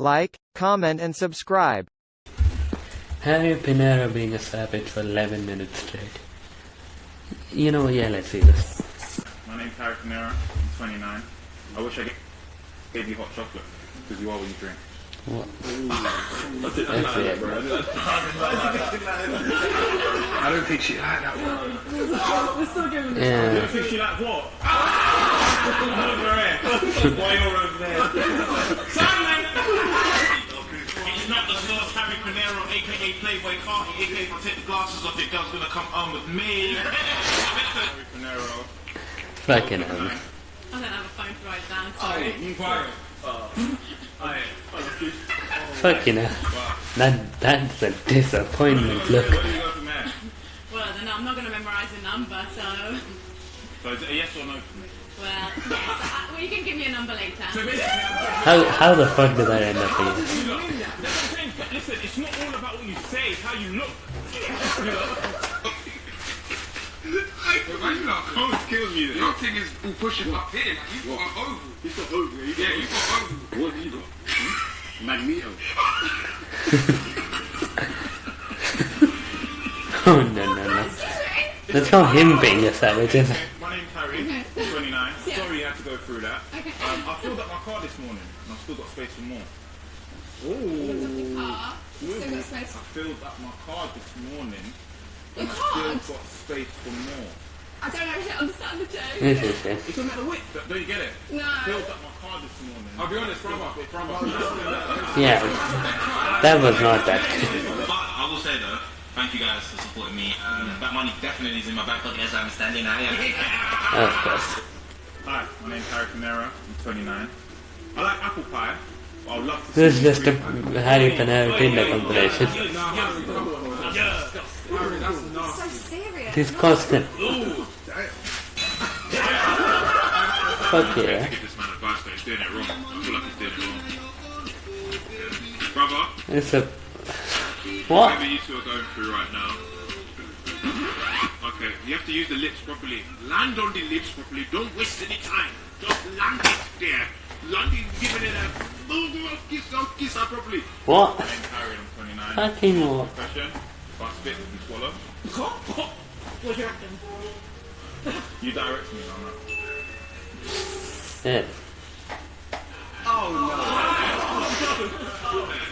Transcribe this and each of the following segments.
like, comment and subscribe. Harry Pinero being a savage for 11 minutes straight. You know, yeah, let's see this. My name's Harry Pinero. I'm 29. I wish I g- gave you hot chocolate because you are what you drink. What? That's it. That's it. I don't think she like that one. I Yeah. don't think she like what? over here. Why you're over there? Simon! It's not the sauce, Harry Pinero, aka Playboi Carti, aka take the glasses off, your girl's gonna come on with me. Harry Fucking hell. I don't have a phone to write down, sorry. You quiet. Fucking hell. That, that's a disappointment look. Where do you go from there? Well, then I'm not going to memorise a number, so... So is it a yes or no for me? Well, yes. Uh, well, you can give me a number later. So basically, I'm How, how the fuck did I end up here? You don't mean that. That's what I'm saying. But listen, it's not all about what you say, it's how you look. You know? Why you not Cold kills me. Your thing is all pushing up here. Like you got an oval. He's got over. He Yeah, you got oval. What have you got? Hmm? Magneto. Oh, no, no, no. That's not him being a savage, is it? My name's Harry, 29. Sorry you had to go through that. Um, I filled up my car this morning, and I've still got space for more. Car. Still got space. I filled up my car this morning, Your and I card? still got space for more. I don't actually understand the joke. This is it. It's talking about the width. Don't don't you get it? No. Filled up my car this morning. I'll be honest, brother. Brother. Yeah. That was not that good. But I will say though, thank you guys for supporting me. Um, that money definitely is in my back pocket as I'm standing now. Yeah. Of course. Hi, my name's Harry Pinero. I'm 29. I like apple pie, but I would love to This is just a fruit pie. Harry Pinero Tinder compilation. So serious. Disgusting. Fuck yeah. Give this man advice, but he's doing it wrong. I feel like he's doing it wrong. It's a... What? whatever you two are going through right now. Okay, you have to use the lips properly. Land on the lips properly. Don't waste any time. Just land it there. Land giving it a move, kiss, don't kiss her properly. What? Harry, I'm 29. Fucking what? Question: If I spit, you swallow. What do you? You direct me on that. Yeah. Oh no.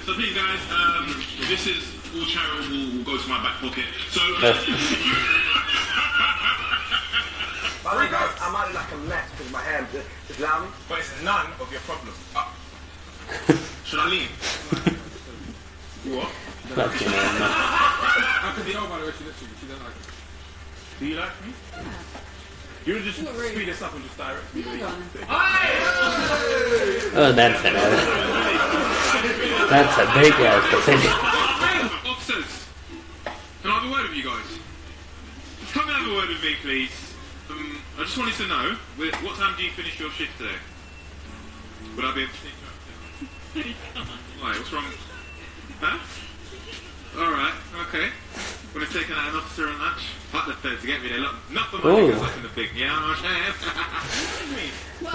So please guys, um, this is all charity will, will go to my back pocket. So That's, By the way, I might look like a mess because my hair is just. But it's none of your problem. Uh, should I leave? you what? fucking hell, man. How could you know by the way she looks at you? She doesn't like it. Do you like me? You would just really. speed this up and just direct me. Oh, that's an. That's a big ass percentage. officers, can I have a word with you guys? Just come and have a word with me, please. I just wanted to know, what time do you finish your shift today? Would I be able to take you out? Why, what's wrong? Huh? Alright, okay. Would have taken out an officer and that. Fuck the feds to get me there. Look, not for money, Ooh. because I can the big, yeah, I'm saying.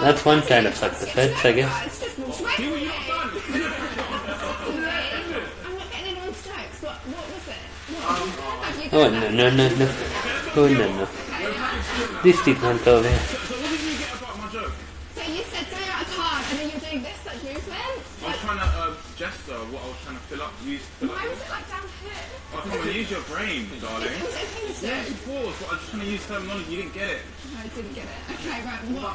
That's one kind of fuck the feds, I guess. It's just more sweat. I'm not getting anyone's jokes. What, what was it? What? Have Oh, oh done no, no, no, no. Oh, no, no. This did not go there. So what did you get about my joke? So you said something about a card and then you're doing this like movement? I was trying to uh, gesture what I was trying to fill up. Use. Fill Why up. was it like down here? Oh, come on, use your brain, darling. It was okay to Yeah, do. you paused, but I was just trying to use terminology. You didn't get it. No, I didn't get it. Okay, right. What,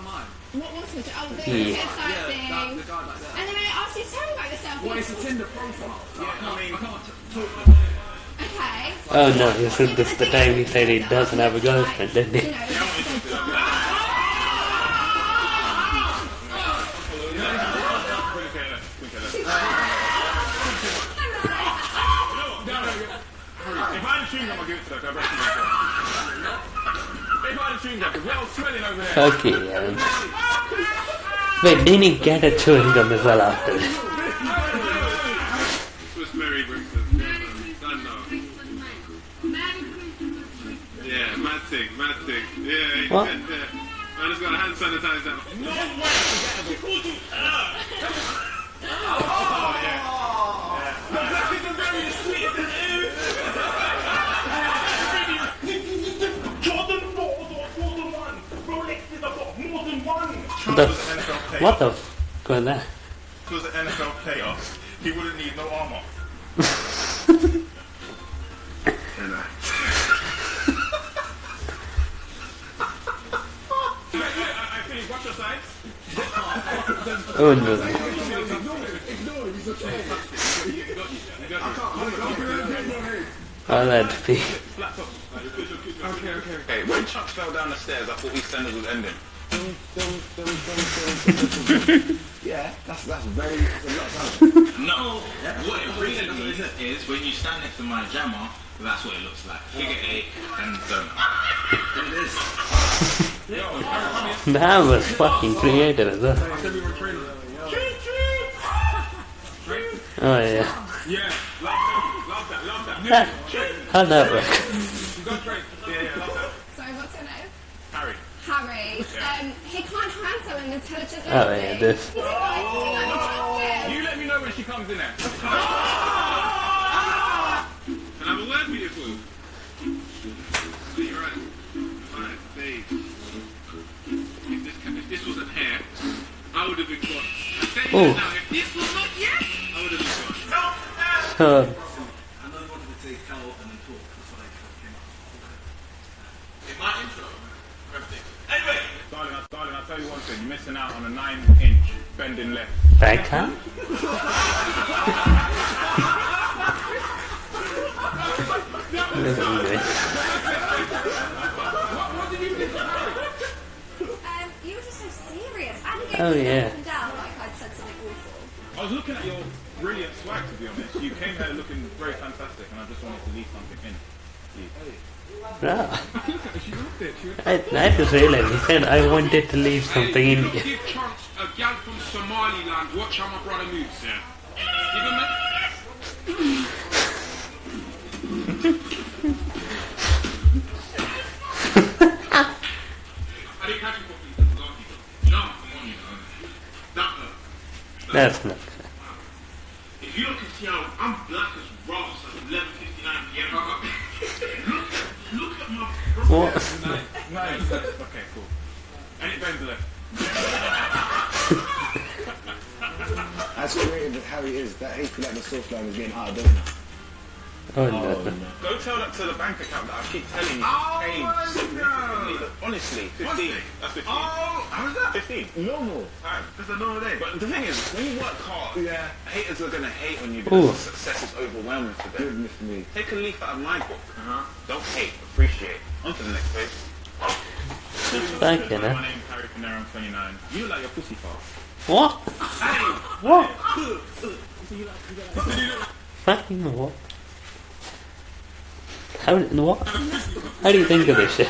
what was it? Oh, the Yeah. headset thing. The guy like that. And then I asked you to tell me about yourself. Well, it's a Tinder profile. Yeah, I can't, I mean, I can't talk about it. Okay. Oh, no, this is this the time he said he doesn't have a girlfriend, didn't he? know, If I had a chewing gum, I'll give it to her. 'cause I reckon myself. If I had a chewing gum, because we're all smelling over there. Fuck you, yeah. Wait, didn't he get a chewing gum as well after this? No way! People you Uh, oh, yeah. The black people very asleep in the f- what the f- was there. If it was an NFL playoff, he wouldn't need no armor. and, uh, think watch your sides. Oh no. Oh, that'd be. Okay, okay, okay. When Chuck fell down the stairs, I thought EastEnders was ending. Yeah, that's that's very. That's a lot of time. No, what it really means is when you stand next to my jammer, that's what it looks like. Figure eight and um, That was fucking creative as well. I said we were training. Oh yeah. Yeah, love that, love that, love that. How'd that work? Harry. Harry. Um, he can't handle an intelligent Oh, yeah, this. He's acting like attractive. You let me know when she comes in there. Can I have a word with you, fool? So you're right. Right, babe. If this, if this wasn't hair, I would have been gone. I tell you Oh. now, if this was not yet, I would have been gone I know you wanted to say tell and then talk. That's what I came up. In my intro, everything. Anyway, Darling, I- darling, I'll tell you one thing. You're missing out on a nine-inch bending left. backhand? Look at this. Um, you were just so serious. I didn't get Oh, you yeah. up and down like I'd said something awful. I was looking at your brilliant swag, to be honest. You came here looking very fantastic, and I just wanted to leave something in. Ah, She loved it. She was I, I just realized he said I wanted to leave something in here. give chance a gal from Somaliland. Watch how my brother moves. Yeah. Give him that. I didn't catch him properly. No, come on, you know. That, uh, That's not fair. If you look and see how I'm black as rocks at 11:59 p.m. look, look at my What? nice. nice. Okay, cool. And it bends left. As creative as Harry is, that HP like the soft line is getting out of date now. Oh no. Go tell that to the bank account that I keep telling you Oh, changed my significantly. God. Honestly, 15. That's 15. Oh, how's that? 15. Normal. Time. That's a normal day. But the thing is, when you work hard, Yeah. haters are going to hate on you Ooh. because success is overwhelming for them. Goodness me. Take a leaf out of my book. Uh -huh. Don't hate, appreciate. On to the next page. Thank you, My man. name's Harry Pinero, I'm 29. You like your pussy fast. What? What? Fucking what? How, what? How do you think of this shit?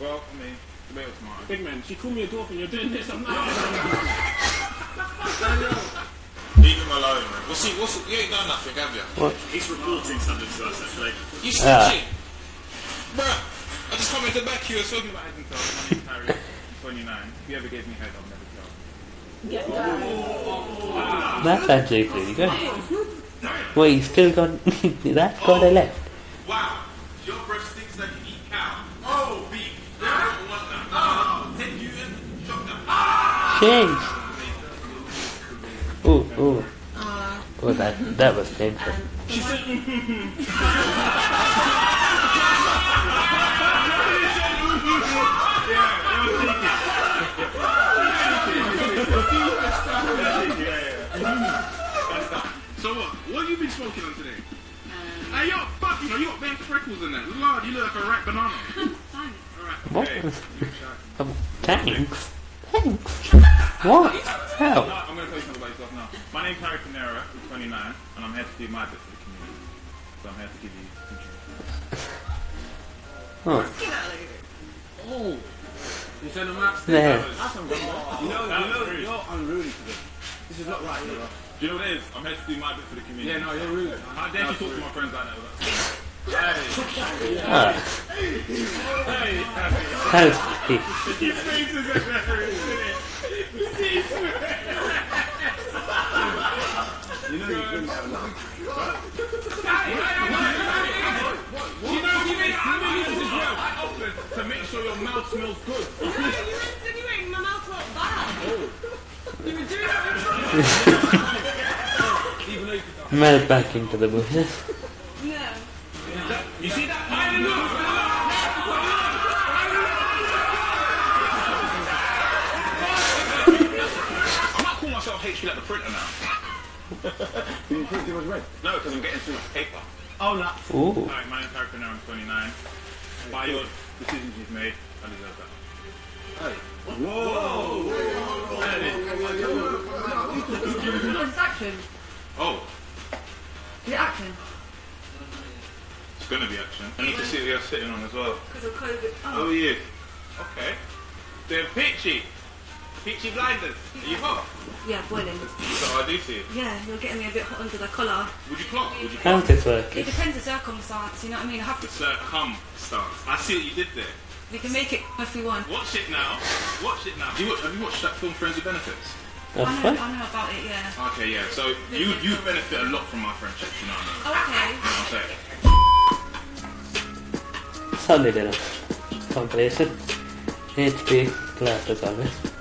Well, I mean, the was smart. Big man, she called me a dolphin. You're doing this. I'm oh, not. leave him alone, man. What's he, what's he, you ain't done nothing, have you? What? He's reporting something to us, actually. You snitching? Bruh, I just come into back you or something. I can tell. My name's Harry. I'm 29. If you ever gave me head, I'll never tell. That's actually pretty good. Wait, you still got that oh, got a left. Wow, your breath stinks like you eat cow. Oh, beef. I don't want that. Oh, take you and chop that. Jeez. Ooh, ooh. Oh, that that was painful. Um, So what? What have you been smoking on today? Hey, yo, fuck, you know, you got bare freckles in there. Lord, you look like a ripe banana. What? Um, thanks. Thanks. What? How? I'm going to tell you something about yourself now. My name's Harry Pinero. I'm 29, and I'm here to do my bit for the community. So I'm here to give you some Oh, You send them out. there. That's some good. You know, you know, you're unruly today. This is not right, you know. Do you know what it is? I'm here to do my bit for the community. Yeah, no, you're rude. How dare you talk to my friends like that? Hey, how's he? your face is hilarious, isn't it? You know you're good at sure your mouth smells good. No, you were insinuating my mouth went bad. Oh. Melt back into the bushes. No. You see that pile of I might call myself HP like the printer now. You print too much red. No, because I'm getting too much paper. Oh, no. Ooh. Hi, my name's Harry Pinero, I'm 29. By your decisions you've made, I deserve that. What's action? Oh, Is it action? it's going to be action. I need to see what you're sitting on as well. Because of COVID. Oh, yeah. Okay. The Peachy. Peachy blinders. Are you hot? Yeah, boiling. So I do see it. Yeah, you're getting me a bit hot under the collar. Would you clock? Would you How's clock? this? It depends the circumstance, you know what I mean? I have to. Circum stance. I see what you did there. We can make it if we want. Watch it now. Watch it now. Have you, watched, have you watched that film Friends with Benefits? Oh, I know, fun. I know about it, yeah. Okay, yeah. So you you benefit a lot from my friendship, you know what I mean? Oh, okay. I'm saying. Solid enough. Compilation. HP, class as always.